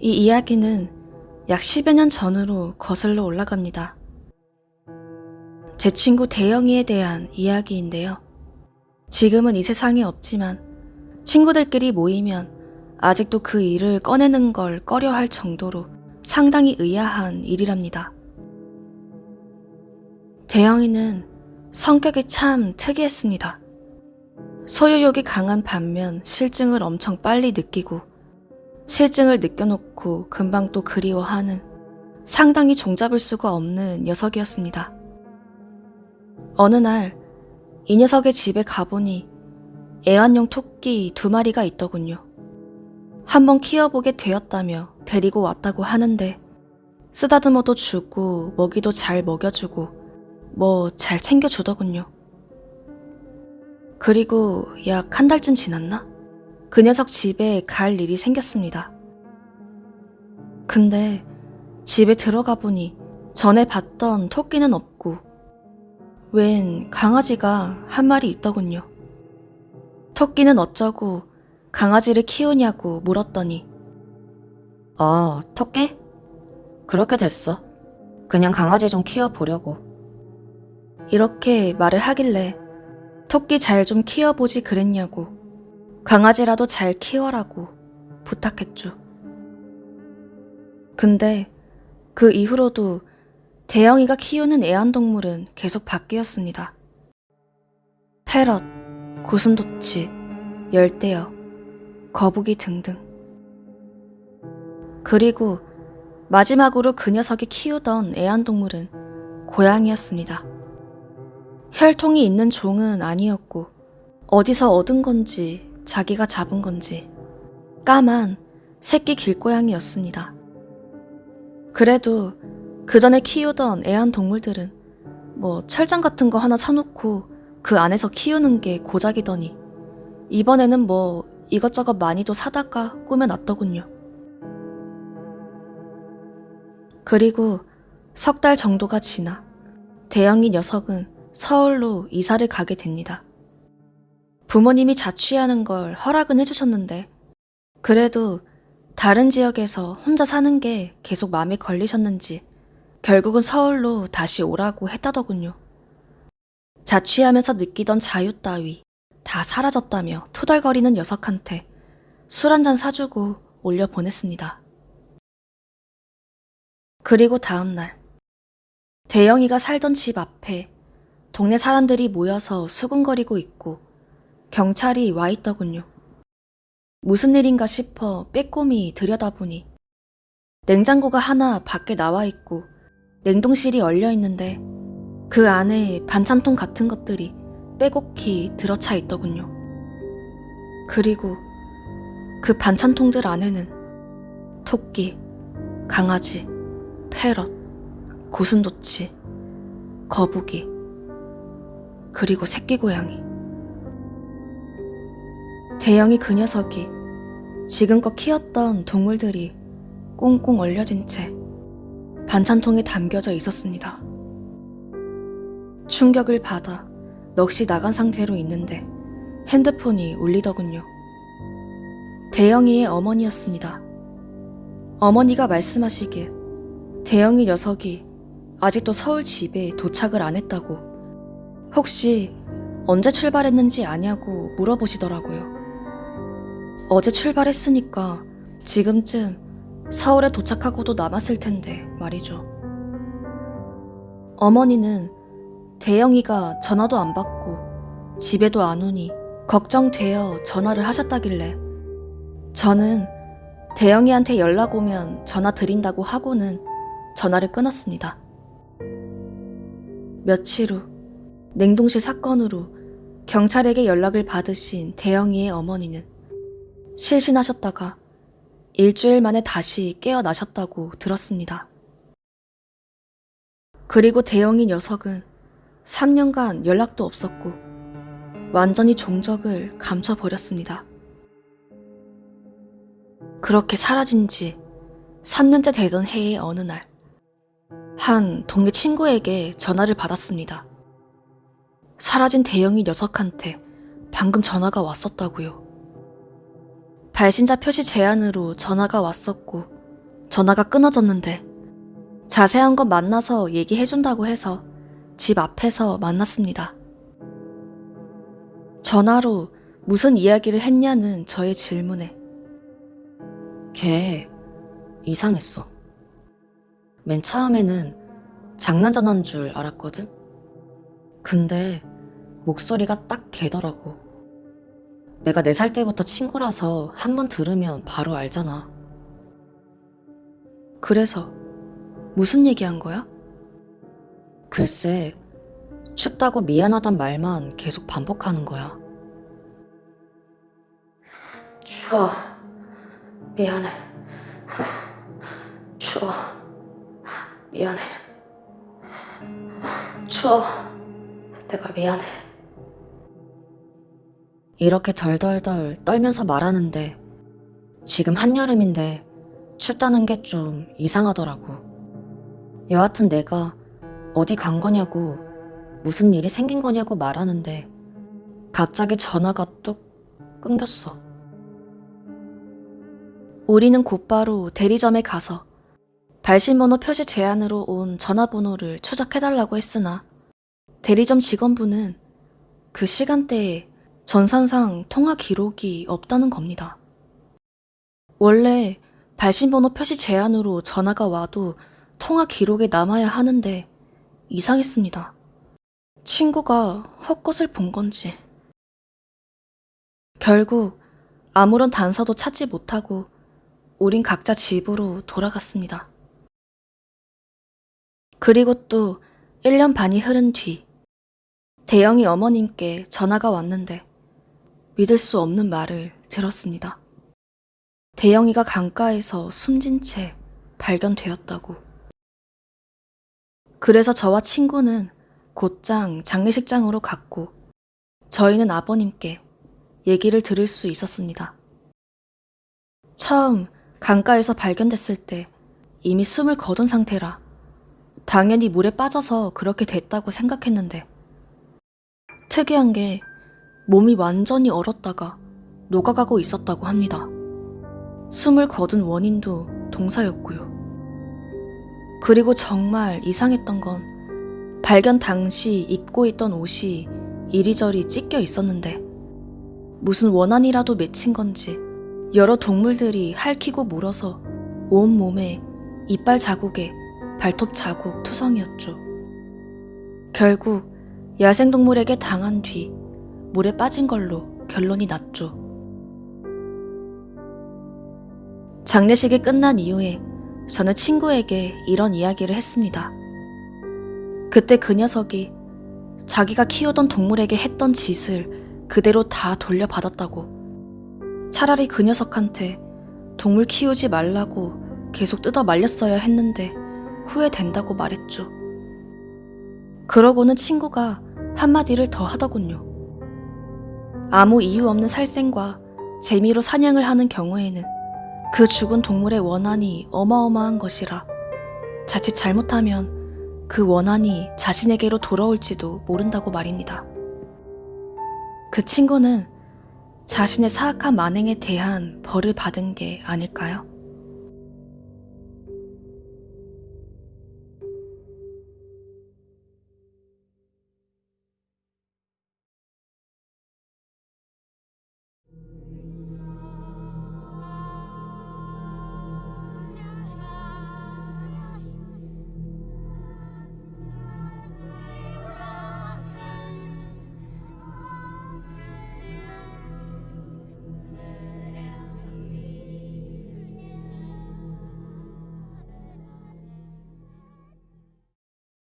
이 이야기는 약 10여 년 전으로 거슬러 올라갑니다. 제 친구 대영이에 대한 이야기인데요. 지금은 이 세상에 없지만 친구들끼리 모이면 아직도 그 일을 꺼내는 걸 꺼려 할 정도로 상당히 의아한 일이랍니다. 대영이는 성격이 참 특이했습니다. 소유욕이 강한 반면 실증을 엄청 빨리 느끼고 실증을 느껴놓고 금방 또 그리워하는 상당히 종잡을 수가 없는 녀석이었습니다. 어느 날 이 녀석의 집에 가보니 애완용 토끼 두 마리가 있더군요. 한번 키워보게 되었다며 데리고 왔다고 하는데 쓰다듬어도 주고 먹이도 잘 먹여주고 뭐 잘 챙겨주더군요. 그리고 약 한 달쯤 지났나? 그 녀석 집에 갈 일이 생겼습니다. 근데 집에 들어가 보니 전에 봤던 토끼는 없고 웬 강아지가 한 마리 있더군요. 토끼는 어쩌고 강아지를 키우냐고 물었더니 어, 토끼? 그렇게 됐어. 그냥 강아지 좀 키워보려고. 이렇게 말을 하길래 토끼 잘 좀 키워보지 그랬냐고 강아지라도 잘 키워라고 부탁했죠. 근데 그 이후로도 대영이가 키우는 애완동물은 계속 바뀌었습니다. 패럿, 고슴도치, 열대어, 거북이 등등. 그리고 마지막으로 그 녀석이 키우던 애완동물은 고양이였습니다. 혈통이 있는 종은 아니었고 어디서 얻은 건지 자기가 잡은 건지 까만 새끼 길고양이였습니다. 그래도 그 전에 키우던 애완동물들은 뭐 철장 같은 거 하나 사놓고 그 안에서 키우는 게 고작이더니 이번에는 뭐 이것저것 많이도 사다가 꾸며놨더군요. 그리고 석 달 정도가 지나 대영이 녀석은 서울로 이사를 가게 됩니다. 부모님이 자취하는 걸 허락은 해주셨는데 그래도 다른 지역에서 혼자 사는 게 계속 마음에 걸리셨는지 결국은 서울로 다시 오라고 했다더군요. 자취하면서 느끼던 자유 따위 다 사라졌다며 토달거리는 녀석한테 술 한 잔 사주고 올려 보냈습니다. 그리고 다음날 대영이가 살던 집 앞에 동네 사람들이 모여서 수군거리고 있고 경찰이 와 있더군요. 무슨 일인가 싶어 빼꼼히 들여다보니 냉장고가 하나 밖에 나와 있고 냉동실이 얼려 있는데 그 안에 반찬통 같은 것들이 빼곡히 들어차 있더군요. 그리고 그 반찬통들 안에는 토끼, 강아지, 패럿, 고슴도치, 거북이, 그리고 새끼 고양이. 대영이 그 녀석이 지금껏 키웠던 동물들이 꽁꽁 얼려진 채 반찬통에 담겨져 있었습니다. 충격을 받아 넋이 나간 상태로 있는데 핸드폰이 울리더군요. 대영이의 어머니였습니다. 어머니가 말씀하시길 대영이 녀석이 아직도 서울 집에 도착을 안 했다고 혹시 언제 출발했는지 아냐고 물어보시더라고요. 어제 출발했으니까 지금쯤 서울에 도착하고도 남았을 텐데 말이죠. 어머니는 대영이가 전화도 안 받고 집에도 안 오니 걱정되어 전화를 하셨다길래 저는 대영이한테 연락 오면 전화 드린다고 하고는 전화를 끊었습니다. 며칠 후 냉동실 사건으로 경찰에게 연락을 받으신 대영이의 어머니는 실신하셨다가 일주일 만에 다시 깨어나셨다고 들었습니다. 그리고 대영이 녀석은 3년간 연락도 없었고 완전히 종적을 감춰버렸습니다. 그렇게 사라진 지 3년째 되던 해의 어느 날, 한 동네 친구에게 전화를 받았습니다. 사라진 대영이 녀석한테 방금 전화가 왔었다고요. 발신자 표시 제한으로 전화가 왔었고 전화가 끊어졌는데 자세한 건 만나서 얘기해준다고 해서 집 앞에서 만났습니다. 전화로 무슨 이야기를 했냐는 저의 질문에 걔 이상했어. 맨 처음에는 장난 전화인 줄 알았거든. 근데 목소리가 딱 걔더라고. 내가 네살 때부터 친구라서 한 번 들으면 바로 알잖아. 그래서 무슨 얘기한 거야? 글쎄, 춥다고 미안하단 말만 계속 반복하는 거야. 추워. 미안해. 추워. 미안해. 추워. 내가 미안해. 이렇게 덜덜덜 떨면서 말하는데 지금 한여름인데 춥다는 게 좀 이상하더라고. 여하튼 내가 어디 간 거냐고 무슨 일이 생긴 거냐고 말하는데 갑자기 전화가 뚝 끊겼어. 우리는 곧바로 대리점에 가서 발신번호 표시 제한으로 온 전화번호를 추적해달라고 했으나 대리점 직원분은 그 시간대에 전산상 통화 기록이 없다는 겁니다. 원래 발신번호 표시 제한으로 전화가 와도 통화 기록에 남아야 하는데 이상했습니다. 친구가 헛것을 본 건지. 결국 아무런 단서도 찾지 못하고 우린 각자 집으로 돌아갔습니다. 그리고 또 1년 반이 흐른 뒤 대영이 어머님께 전화가 왔는데 믿을 수 없는 말을 들었습니다. 대영이가 강가에서 숨진 채 발견되었다고. 그래서 저와 친구는 곧장 장례식장으로 갔고 저희는 아버님께 얘기를 들을 수 있었습니다. 처음 강가에서 발견됐을 때 이미 숨을 거둔 상태라 당연히 물에 빠져서 그렇게 됐다고 생각했는데 특이한 게 몸이 완전히 얼었다가 녹아가고 있었다고 합니다. 숨을 거둔 원인도 동사였고요. 그리고 정말 이상했던 건 발견 당시 입고 있던 옷이 이리저리 찢겨 있었는데 무슨 원한이라도 맺힌 건지 여러 동물들이 핥히고 물어서 온 몸에 이빨 자국에 발톱 자국 투성이었죠. 결국 야생동물에게 당한 뒤 물에 빠진 걸로 결론이 났죠. 장례식이 끝난 이후에 저는 친구에게 이런 이야기를 했습니다. 그때 그 녀석이 자기가 키우던 동물에게 했던 짓을 그대로 다 돌려받았다고. 차라리 그 녀석한테 동물 키우지 말라고 계속 뜯어 말렸어야 했는데 후회된다고 말했죠. 그러고는 친구가 한마디를 더 하더군요. 아무 이유 없는 살생과 재미로 사냥을 하는 경우에는 그 죽은 동물의 원한이 어마어마한 것이라 자칫 잘못하면 그 원한이 자신에게로 돌아올지도 모른다고 말입니다. 그 친구는 자신의 사악한 만행에 대한 벌을 받은 게 아닐까요?